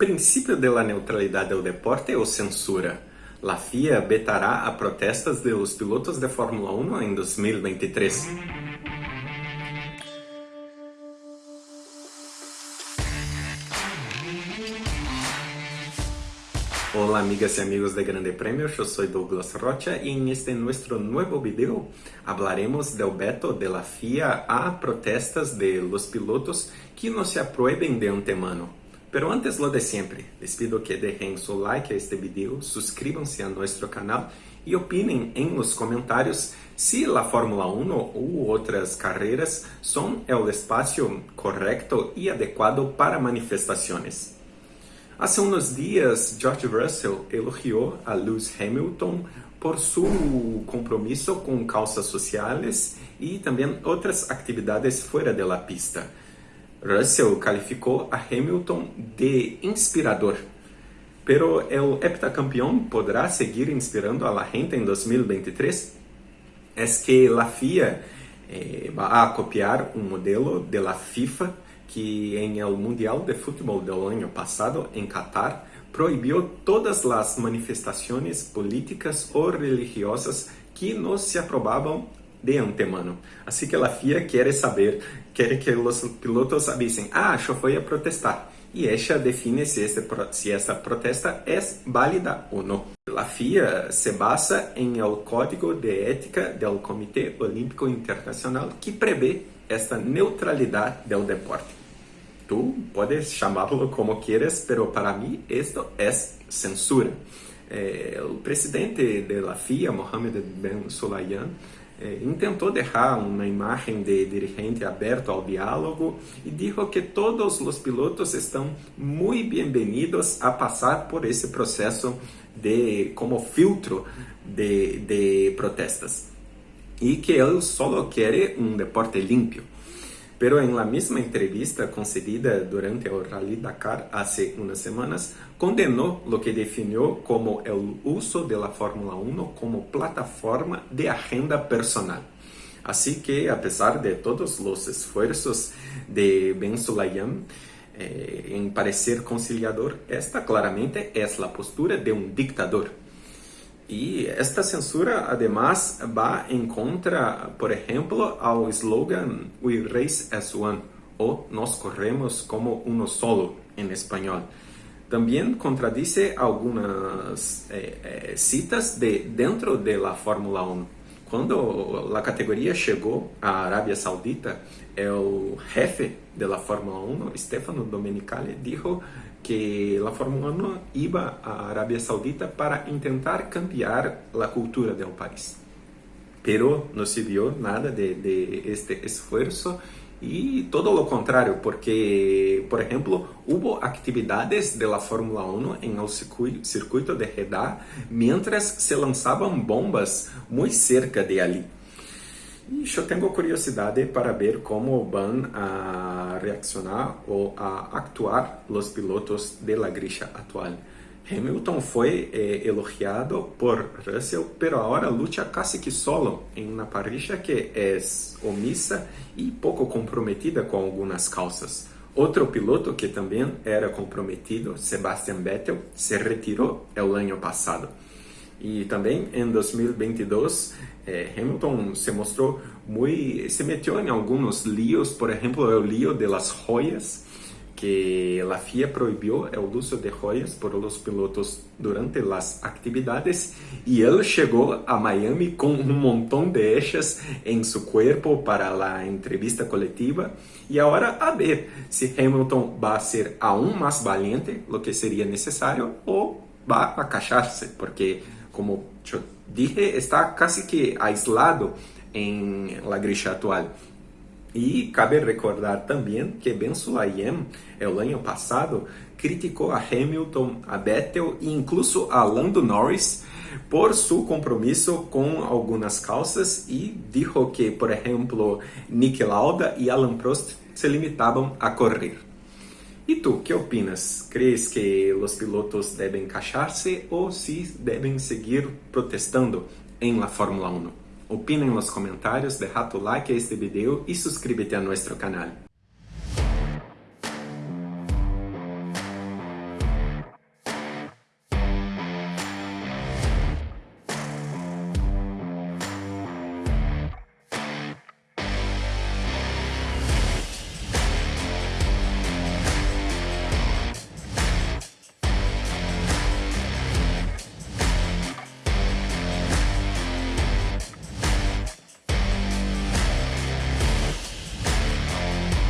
Princípio de la neutralidad del deporte o censura? La FIA vetará a protestas de pilotos de Fórmula 1 en 2023. Hola amigas y amigos de Grande Premio, yo soy Douglas Rocha y en este nuestro nuevo video hablaremos del veto de la FIA a protestas de los pilotos que no se aprueben de antemano. Pero antes lo de siempre, les pido que dejen su like a este video, suscríbanse a nuestro canal y opinen en los comentarios si la Fórmula 1 u otras carreras son el espacio correcto y adecuado para manifestaciones. Hace unos días, George Russell elogió a Lewis Hamilton por su compromiso con causas sociales y también otras actividades fuera de la pista. Russell calificou a Hamilton de inspirador. Pero el heptacampeón podrá seguir inspirando a la gente en 2023? Es que la FIA eh, va a copiar un modelo de la FIFA que en el Mundial de Fútbol del año pasado en Qatar prohibió todas las manifestaciones políticas o religiosas que no se aprobaban de antemano. Assim que a FIA quer saber, quer que os pilotos avisen, ah, eu fui a protestar. E esta define se, este, se esta protesta é válida ou não. A FIA se basa em el Código de Ética do Comitê Olímpico Internacional que prevê esta neutralidade do deporte. Tu podes chamá-lo como quieras, pero para mim isto é censura. Eh, o presidente da FIA, Mohamed Ben Sulayem, eh, intentou deixar uma imagem de dirigente aberto ao diálogo e disse que todos os pilotos estão muito bem-vindos a passar por esse processo de como filtro de, de protestas e que ele só quer um deporte limpo. Pero en la misma entrevista concedida durante el Rally Dakar hace unas semanas, condenó lo que definió como el uso de la Fórmula 1 como plataforma de agenda personal. Así que, a pesar de todos los esfuerzos de Ben Sulayem eh, en parecer conciliador, esta claramente es la postura de un dictador. E esta censura, además, va en contra, por ejemplo, ao slogan We race as one, o Nós corremos como uno solo, en español. También contradice algunas eh, eh, citas de dentro de la Fórmula 1. Quando a categoria chegou à Arábia Saudita, o jefe da Fórmula 1, Stefano Domenicali, disse que a Fórmula 1 iba à Arábia Saudita para tentar cambiar a cultura do país. Pero não se viu nada de, de este esforço e todo lo contrario, porque, por ejemplo, hubo actividades de la Fórmula 1 en el circuito de Jeddah mientras se lanzaban bombas muy cerca de ali. Eu tenho curiosidade para ver como vão a reaccionar ou a actuar os pilotos de la grilla atual. Hamilton foi eh, elogiado por Russell, pero agora luta casi que solo em uma parrilla que é omissa e pouco comprometida com algumas causas. Outro piloto que também era comprometido, Sebastian Vettel, se retirou o ano passado. E também em 2022, eh, Hamilton se mostrou muito, se meteu em alguns líos, por exemplo, o lío de las joias, que la FIA prohibió el uso de joyas por los pilotos durante las actividades. Y él llegó a Miami con un montón de ellas en su cuerpo para la entrevista colectiva y ahora a ver si Hamilton va a ser aún más valiente, lo que sería necesario, o va a callarse, porque como yo dije, está casi que aislado en la grilla actual. E cabe recordar também que Ben Sulayem, o ano passado, criticou a Hamilton, a Vettel e incluso a Lando Norris por seu compromisso com algumas causas e disse que, por exemplo, Nick Lauda e Alan Prost se limitavam a correr. E tu, que opinas? Crees que os pilotos devem queixar-se ou se devem seguir protestando em la Fórmula 1? Opina en los comentarios, deja tu like a este video y suscríbete a nuestro canal.